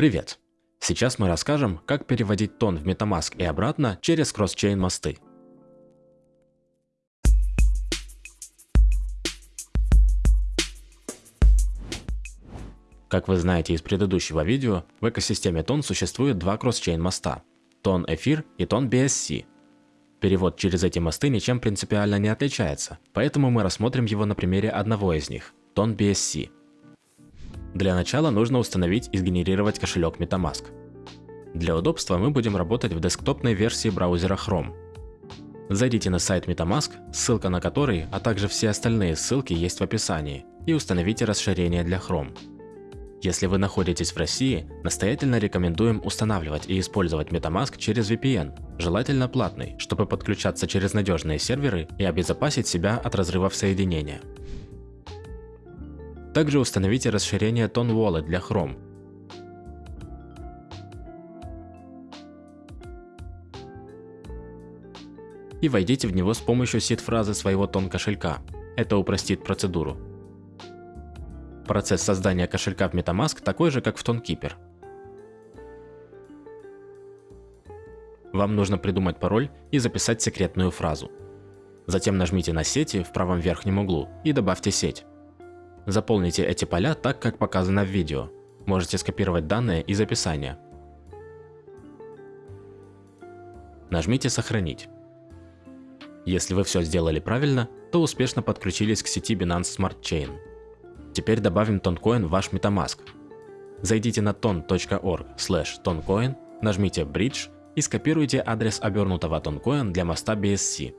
Привет! Сейчас мы расскажем, как переводить тон в MetaMask и обратно через кросс-чейн мосты. Как вы знаете из предыдущего видео, в экосистеме тон существует два кросс-чейн моста – тон эфир и тон BSC. Перевод через эти мосты ничем принципиально не отличается, поэтому мы рассмотрим его на примере одного из них – тон BSC. Для начала нужно установить и сгенерировать кошелек MetaMask. Для удобства мы будем работать в десктопной версии браузера Chrome. Зайдите на сайт MetaMask, ссылка на который, а также все остальные ссылки есть в описании, и установите расширение для Chrome. Если вы находитесь в России, настоятельно рекомендуем устанавливать и использовать MetaMask через VPN, желательно платный, чтобы подключаться через надежные серверы и обезопасить себя от разрывов соединения. Также установите расширение Tone Wallet для Chrome. И войдите в него с помощью сид-фразы своего тон кошелька. Это упростит процедуру. Процесс создания кошелька в MetaMask такой же, как в TonKeeper. Вам нужно придумать пароль и записать секретную фразу. Затем нажмите на сети в правом верхнем углу и добавьте сеть. Заполните эти поля так, как показано в видео. Можете скопировать данные из описания. Нажмите «Сохранить». Если вы все сделали правильно, то успешно подключились к сети Binance Smart Chain. Теперь добавим тонкоин в ваш MetaMask. Зайдите на ton.org toncoin, нажмите Bridge и скопируйте адрес обернутого тонкоин для моста BSC.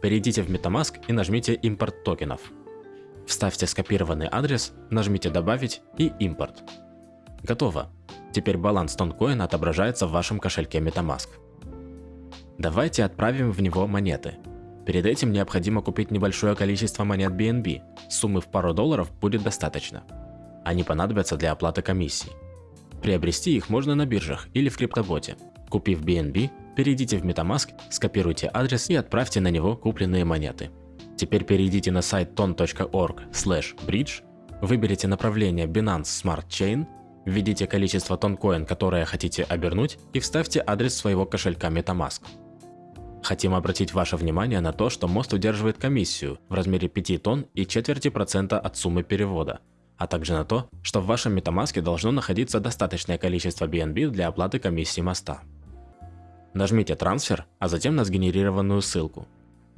Перейдите в MetaMask и нажмите «Импорт токенов». Вставьте скопированный адрес, нажмите «Добавить» и «Импорт». Готово. Теперь баланс тонкоина отображается в вашем кошельке MetaMask. Давайте отправим в него монеты. Перед этим необходимо купить небольшое количество монет BNB, суммы в пару долларов будет достаточно. Они понадобятся для оплаты комиссий. Приобрести их можно на биржах или в криптоботе. Купив BNB, перейдите в MetaMask, скопируйте адрес и отправьте на него купленные монеты. Теперь перейдите на сайт ton.org/bridge, выберите направление Binance Smart Chain, введите количество тонкоин, которое хотите обернуть и вставьте адрес своего кошелька MetaMask. Хотим обратить ваше внимание на то, что мост удерживает комиссию в размере 5 тонн и четверти процента от суммы перевода, а также на то, что в вашем MetaMask должно находиться достаточное количество BNB для оплаты комиссии моста. Нажмите «Трансфер», а затем на сгенерированную ссылку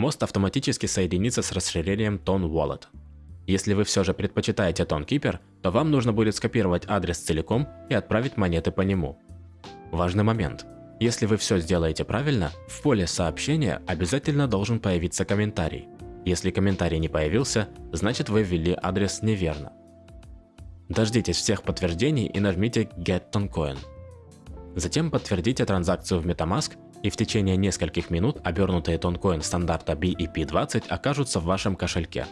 мост автоматически соединится с расширением Tone Wallet. Если вы все же предпочитаете ToneKeeper, то вам нужно будет скопировать адрес целиком и отправить монеты по нему. Важный момент. Если вы все сделаете правильно, в поле сообщения обязательно должен появиться комментарий. Если комментарий не появился, значит вы ввели адрес неверно. Дождитесь всех подтверждений и нажмите Get Toncoin. Затем подтвердите транзакцию в MetaMask и в течение нескольких минут обернутые тонкоин стандарта BEP20 окажутся в вашем кошельке.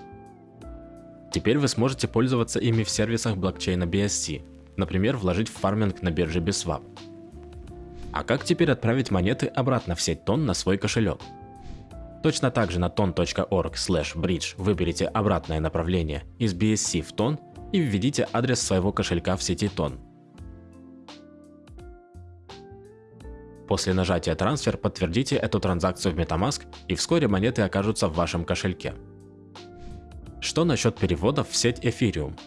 Теперь вы сможете пользоваться ими в сервисах блокчейна BSC, например, вложить в фарминг на бирже Biswap. А как теперь отправить монеты обратно в сеть тон на свой кошелек? Точно так же на ton.org/bridge выберите обратное направление из BSC в тон и введите адрес своего кошелька в сети тон. После нажатия «Трансфер» подтвердите эту транзакцию в MetaMask и вскоре монеты окажутся в вашем кошельке. Что насчет переводов в сеть Ethereum?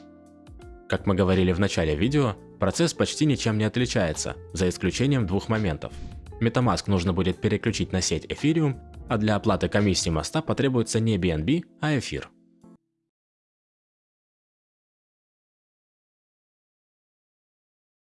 Как мы говорили в начале видео, процесс почти ничем не отличается, за исключением двух моментов. MetaMask нужно будет переключить на сеть Ethereum, а для оплаты комиссии моста потребуется не BNB, а эфир.